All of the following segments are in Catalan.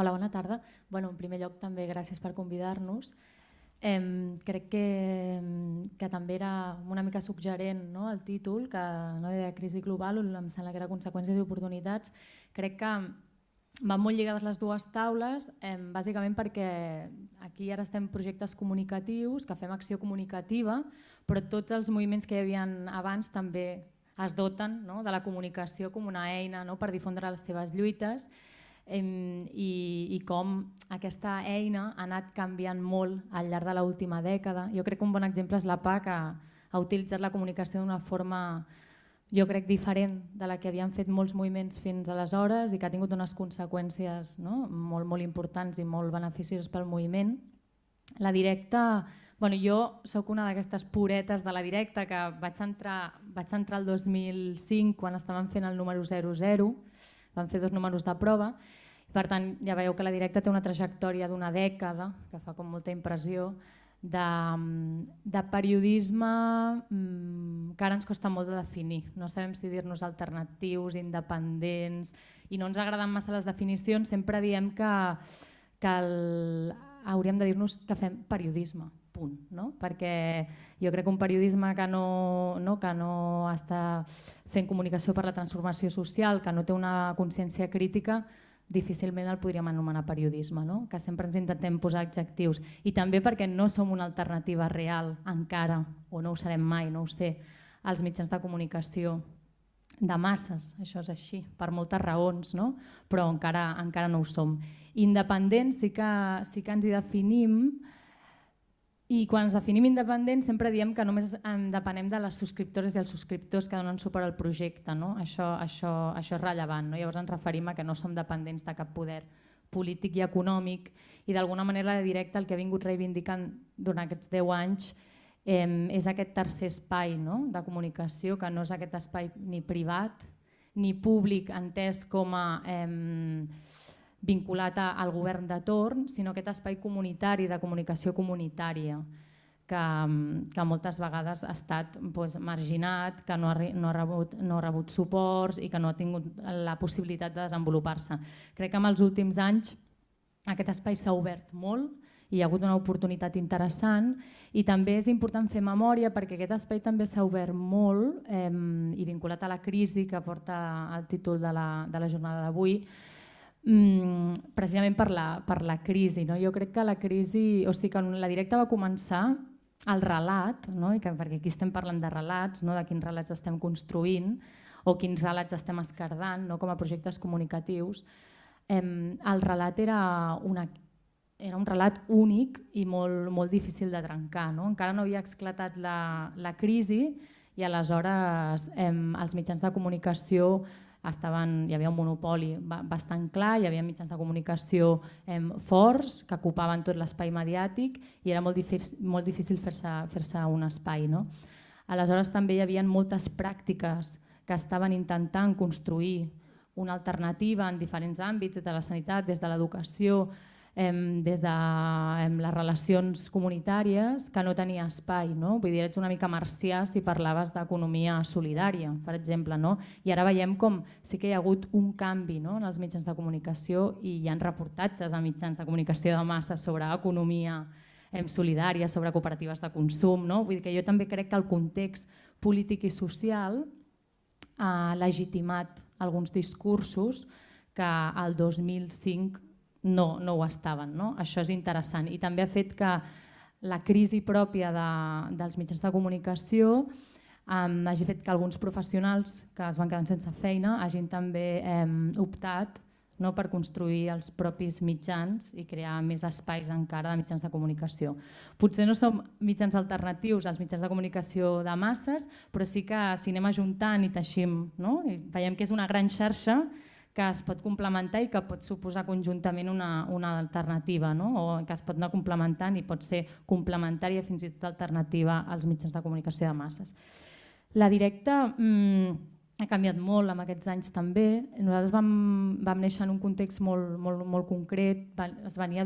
Hola, bona tarda. Bueno, en primer lloc també gràcies per convidar-nos. Eh, crec que, que també era una mica suggerent no, el títol, que no de crisi global, em sembla que era conseqüències i oportunitats. Crec que van molt lligades les dues taules, eh, bàsicament perquè aquí ara estem projectes comunicatius, que fem acció comunicativa, però tots els moviments que hi havia abans també es doten no, de la comunicació com una eina no, per difondre les seves lluites i, i com aquesta eina ha anat canviant molt al llarg de l'última dècada. Jo crec que un bon exemple és la PA, que ha utilitzat la comunicació d'una forma jo crec diferent de la que havien fet molts moviments fins aleshores i que ha tingut unes conseqüències no? molt, molt importants i molt beneficioses pel moviment. La directa, bueno, jo sóc una d'aquestes puretes de la directa que vaig entrar, vaig entrar el 2005 quan estaven fent el número 00, van fer dos números de prova. Per tant, ja veieu que la directa té una trajectòria d'una dècada, que fa com molta impressió, de, de periodisme mmm, que ara ens costa molt de definir. No sabem si dir-nos alternatius, independents, i no ens agraden massa les definicions, sempre diem que, que el, hauríem de dir-nos que fem periodisme, punt. No? Perquè jo crec que un periodisme que no, no, que no està fent comunicació per la transformació social, que no té una consciència crítica, difícilment el podríem anomenar periodisme, no? que sempre ens intentem posar adjectius. I també perquè no som una alternativa real encara, o no ho serem mai, no ho sé, als mitjans de comunicació de masses, això és així, per moltes raons, no? però encara, encara no ho som. Independents sí que, sí que ens hi definim, i quan ens definim independents sempre diem que només depenem de les subscriptores i els subscriptors que donen suport al projecte. No? Això, això, això és rellevant. No? Llavors ens referim a que no som dependents de cap poder polític i econòmic i d'alguna manera directa el que ha vingut reivindicant durant aquests 10 anys eh, és aquest tercer espai no? de comunicació, que no és aquest espai ni privat ni públic entès com a eh, vinculat al govern de torn, sinó aquest espai comunitari de comunicació comunitària que, que moltes vegades ha estat doncs, marginat, que no ha, no, ha rebut, no ha rebut suports i que no ha tingut la possibilitat de desenvolupar-se. Crec que en els últims anys aquest espai s'ha obert molt hi ha hagut una oportunitat interessant i també és important fer memòria perquè aquest espai també s'ha obert molt eh, i vinculat a la crisi que porta el títol de la, de la jornada d'avui, mm, precisament per la, per la crisi. No? Jo crec que la crisi, o sigui que la directa va començar el relat, no? I que, perquè aquí estem parlant de relats, no? de quins relats estem construint o quins relats estem escardant no? com a projectes comunicatius, eh, el relat era, una, era un relat únic i molt, molt difícil de trencar. No? Encara no havia esclatat la, la crisi i aleshores eh, els mitjans de comunicació estaven, hi havia un monopoli bastant clar, hi havia mitjans de comunicació eh, forts que ocupaven tot l'espai mediàtic i era molt difícil, molt difícil fer-se fer, -se, un espai. No? Aleshores també hi havia moltes pràctiques que estaven intentant construir una alternativa en diferents àmbits, de la sanitat, des de l'educació, des de les relacions comunitàries que no tenia espai. No? Vull dir, ets una mica marcià si parlaves d'economia solidària, per exemple. No? I ara veiem com sí que hi ha hagut un canvi no? en els mitjans de comunicació i hi ha reportatges a mitjans de comunicació de massa sobre economia solidària, sobre cooperatives de consum. No? Vull dir que jo també crec que el context polític i social ha legitimat alguns discursos que el 2005 no, no ho estaven. No? Això és interessant i també ha fet que la crisi pròpia de, dels mitjans de comunicació um, hagi fet que alguns professionals que es van quedar sense feina hagin també um, optat no, per construir els propis mitjans i crear més espais encara de mitjans de comunicació. Potser no som mitjans alternatius als mitjans de comunicació de masses, però sí que si anem ajuntant i teixim, no? I veiem que és una gran xarxa que es pot complementar i que pot suposar conjuntament una, una alternativa, no? o que es pot anar complementant i pot ser complementària fins i tot alternativa als mitjans de comunicació de masses. La directa mmm, ha canviat molt en aquests anys també. Nosaltres vam, vam néixer en un context molt, molt, molt concret, es venia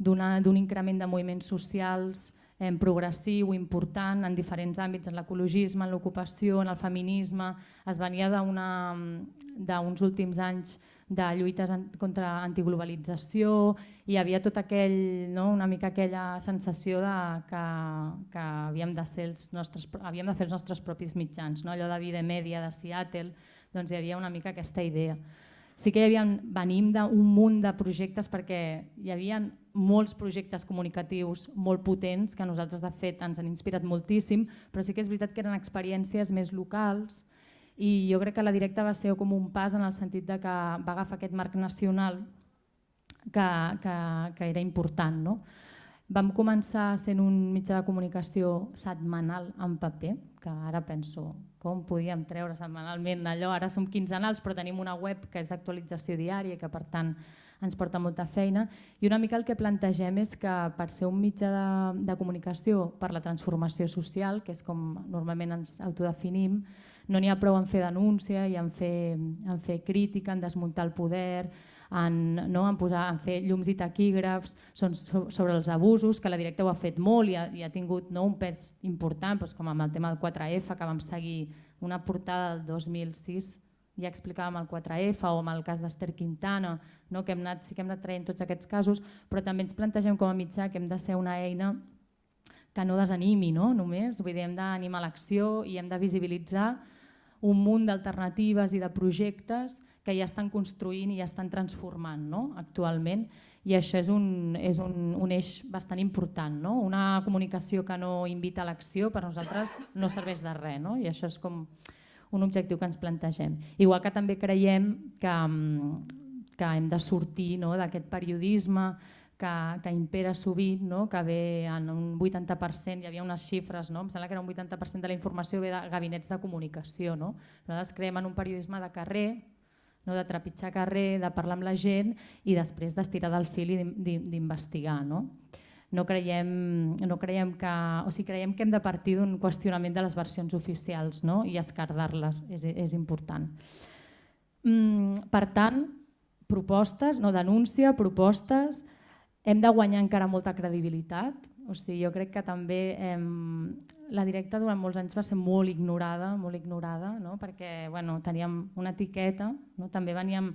d'un increment de moviments socials, eh, progressiu, important en diferents àmbits, en l'ecologisme, en l'ocupació, en el feminisme. Es venia d'uns últims anys de lluites contra antiglobalització, i hi havia tot aquell, no, una mica aquella sensació de que, que havíem, de ser els nostres, havíem de fer els nostres propis mitjans, no? allò de vida Media de Seattle, doncs hi havia una mica aquesta idea. Sí que hi havia, venim d'un munt de projectes perquè hi havia molts projectes comunicatius molt potents que nosaltres de fet ens han inspirat moltíssim, però sí que és veritat que eren experiències més locals i jo crec que la directa va ser com un pas en el sentit de que va agafar aquest marc nacional que, que, que era important. No? Vam començar sent un mitjà de comunicació setmanal en paper, que ara penso com podíem treure setmanalment allò, ara som quinzenals però tenim una web que és d'actualització diària i que per tant ens porta molta feina. I una mica el que plantegem és que per ser un mitjà de, de comunicació per la transformació social, que és com normalment ens autodefinim, no n'hi ha prou en fer denúncia i en fer, en fer crítica, en desmuntar el poder, en, no, en, posar, en fer llums i taquígrafs són sobre els abusos, que la directa ho ha fet molt i ha, i ha tingut no, un pes important, doncs, com amb el tema del 4F, que vam seguir una portada del 2006 ja explicàvem el 4F o amb el cas d'Ester Quintana, no? que hem anat, sí que hem anat traient tots aquests casos, però també ens plantegem com a mitjà que hem de ser una eina que no desanimi no? només, vull dir, hem d'animar l'acció i hem de visibilitzar un munt d'alternatives i de projectes que ja estan construint i ja estan transformant no? actualment i això és un, és un, un eix bastant important. No? Una comunicació que no invita a l'acció per nosaltres no serveix de res no? i això és com un objectiu que ens plantegem. Igual que també creiem que, que hem de sortir no? d'aquest periodisme que, que impera sovint, no? que ve en un 80%, hi havia unes xifres, no? em sembla que era un 80% de la informació ve de gabinets de comunicació. No? Nosaltres creiem en un periodisme de carrer, no? de trepitjar carrer, de parlar amb la gent i després d'estirar del fil i d'investigar. No? No, creiem, no creiem que, o sigui, creiem que hem de partir d'un qüestionament de les versions oficials no? i escardar-les, és, és important. Mm, per tant, propostes, no denúncia, propostes, hem de guanyar encara molta credibilitat, o sigui, jo crec que també eh, la directa durant molts anys va ser molt ignorada, molt ignorada, no? perquè bueno, teníem una etiqueta, no? també veníem,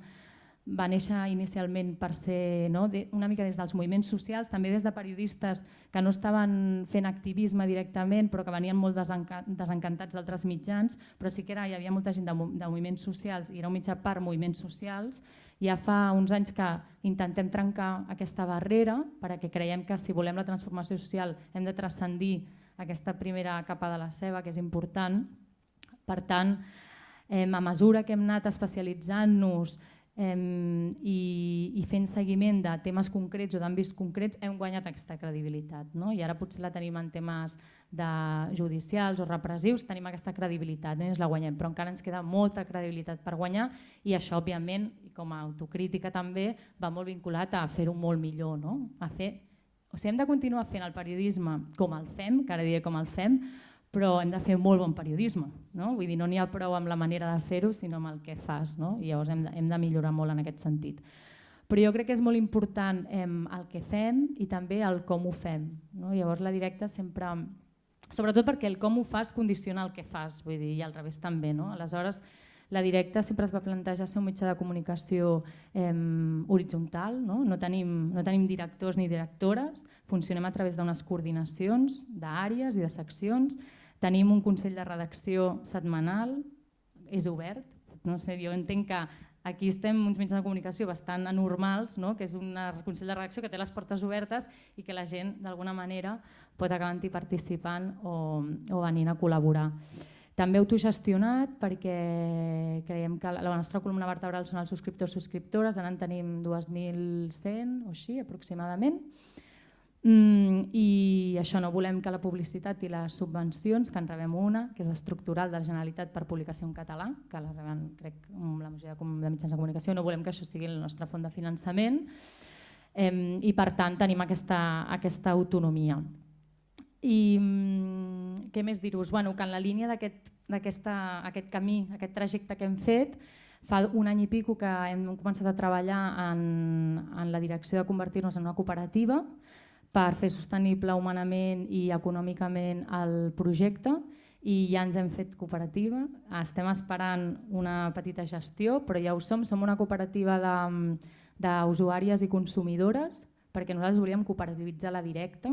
va néixer inicialment per ser no? una mica des dels moviments socials, també des de periodistes que no estaven fent activisme directament però que venien molt desencantats d'altres mitjans, però sí que era, hi havia molta gent de, de moviments socials i era un mitjà per moviments socials ja fa uns anys que intentem trencar aquesta barrera perquè creiem que si volem la transformació social hem de transcendir aquesta primera capa de la ceba, que és important. Per tant, eh, a mesura que hem anat especialitzant-nos i, i fent seguiment de temes concrets o d'àmbits concrets hem guanyat aquesta credibilitat. No? I ara potser la tenim en temes de judicials o repressius, tenim aquesta credibilitat, no? ens la guanyem, però encara ens queda molta credibilitat per guanyar i això, òbviament, com a autocrítica també, va molt vinculat a fer-ho molt millor, no? a fer o sigui, hem de continuar fent el periodisme com el fem, que ara diré com el fem, però hem de fer molt bon periodisme. No? Vull dir, no n'hi ha prou amb la manera de fer-ho, sinó amb el que fas. No? I llavors hem de, hem de millorar molt en aquest sentit. Però jo crec que és molt important eh, el que fem i també el com ho fem. No? Llavors la directa sempre... Sobretot perquè el com ho fas condiciona el que fas, vull dir, i al revés també. No? Aleshores, la directa sempre es va plantejar ser un mitjà de comunicació eh, horitzontal, no? No, tenim, no tenim directors ni directores, funcionem a través d'unes coordinacions d'àrees i de seccions, tenim un consell de redacció setmanal, és obert, no sé, jo entenc que aquí estem uns mitjans de comunicació bastant anormals, no? que és un consell de redacció que té les portes obertes i que la gent d'alguna manera pot acabar participant o, o venint a col·laborar. També autogestionat perquè creiem que la nostra columna vertebral són els subscriptors subscriptores, ara en tenim 2.100 o així aproximadament. Mm, I això no volem que la publicitat i les subvencions, que en rebem una, que és estructural de la Generalitat per publicació en català, que la reben crec amb la majoria de mitjans de comunicació, no volem que això sigui la nostra font de finançament eh, i per tant tenim aquesta, aquesta autonomia. I mm, què més dir-vos? Bueno, que en la línia d'aquest aquest camí, aquest trajecte que hem fet, fa un any i pico que hem començat a treballar en, en la direcció de convertir-nos en una cooperativa per fer sostenible humanament i econòmicament el projecte i ja ens hem fet cooperativa. Estem esperant una petita gestió, però ja ho som. Som una cooperativa d'usuàries i consumidores perquè nosaltres volíem cooperativitzar la directa.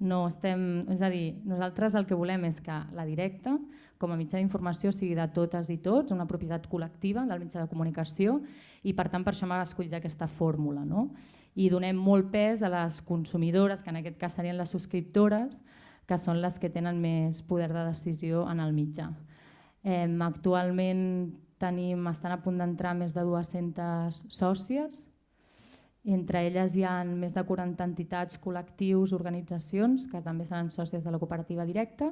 No estem, és a dir, nosaltres el que volem és que la directa, com a mitjà d'informació, sigui de totes i tots, una propietat col·lectiva del mitjà de comunicació i per tant per això m'ha escollit aquesta fórmula. No? I donem molt pes a les consumidores, que en aquest cas serien les subscriptores, que són les que tenen més poder de decisió en el mitjà. Eh, actualment tenim, estan a punt d'entrar més de 200 sòcies, entre elles hi ha més de 40 entitats, col·lectius, organitzacions que també seran sòcies de la cooperativa directa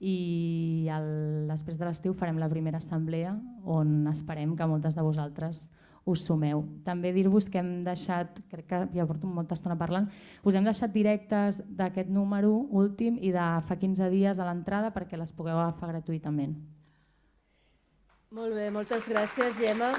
i el, després de l'estiu farem la primera assemblea on esperem que moltes de vosaltres us sumeu. També dir-vos que hem deixat, crec que ja porto molta estona parlant, us hem deixat directes d'aquest número últim i de fa 15 dies a l'entrada perquè les pugueu agafar gratuïtament. Molt bé, moltes gràcies Gemma.